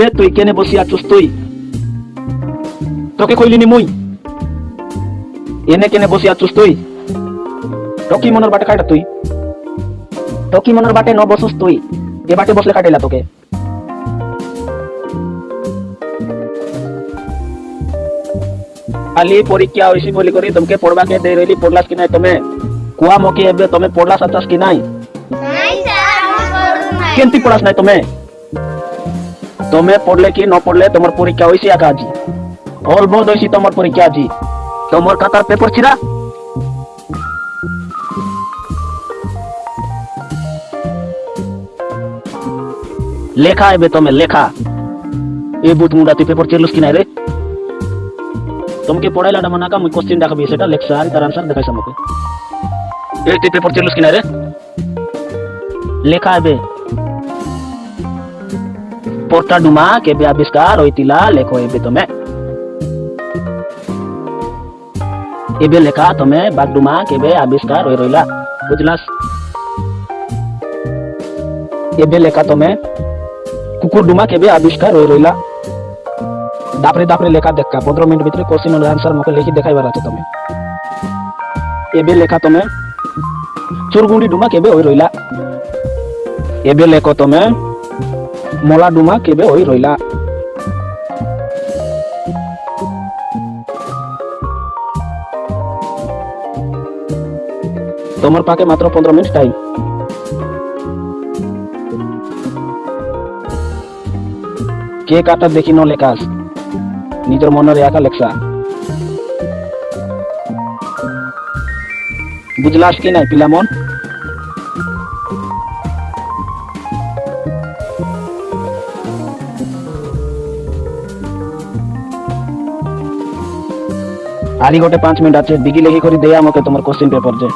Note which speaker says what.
Speaker 1: রে তুই কেনে বসি আছিস তুই? তোকে কইলিনি মুই। এনে কেনে বসি আছিস তুই? টকি মনের বাটে খাইটা তুই? টকি মনের বাটে ন বসুস তুই? এ বাটে বসলে কাটাইলা তোকে। খালি পরীক্ষা হইছি বলি করি তোমাকে পড়বাকে দেই রইলি পড়লাস কি নাই তুমি? কুয়া মকি এবে তুমি পড়লাস আছাস কি নাই?
Speaker 2: নাই স্যার আমি পড়ু নাই।
Speaker 1: কেমতি পড়াস নাই তুমি? তুমি পড়লে কি ন পড়লে তোমার পরীক্ষা হইছি আকা আজি অল বোধ হইছি তোমার পরীক্ষা আজি তোমার খাতার পেপার ছিড়া লেখা এবে তুমি লেখা এ বুট মুডা তুই পেপার চেলুস কি নাই রে তোমাকে পড়াইলা ডামা নাকা মুই কোশ্চেন দেখাবি সেটা লেখছা আর তার আনসার দেখাইছ আমাকে এই তুই পেপার চেলুস কি নাই রে লেখা এবে पोर्टा डुमा के भी आविष्कार होइतिला लेखो एबे तमे एबे लेखा तमे बागडुमा के भी आविष्कार होई रहिला बुझलास एबे लेखा तमे कुकुर डुमा के भी आविष्कार होई रहिला दापरे दापरे लेखा देखका 15 मिनट भीतर क्वेश्चन और आंसर मके लिखि देखाई बारा छ तमे एबे लेखा तमे चुरगुंडी डुमा के बे होई रहिला एबे लेखो तमे মলা ডুমা কেবে হই রইলা তোমার পাকে মাত্র পনেরো মিনিট টাইম কে কাটা দেখি ন লেখাস নিজের মনের একা লেখা। বুঝলাস কি নাই পিলামন ಅಲ್ಲಿ ಗೋಟೆ ಪಾಂಚ ಮಿನಿಟ್ ಆಚೆ ಬಿಗಿ ಲೇಖಿ ಕರಿ ದೇಯ ಮೋಕೆ ತುಮರ ಕ್ವಶ್ಚಿನ್ ಪೇಪರ್ ಜೆ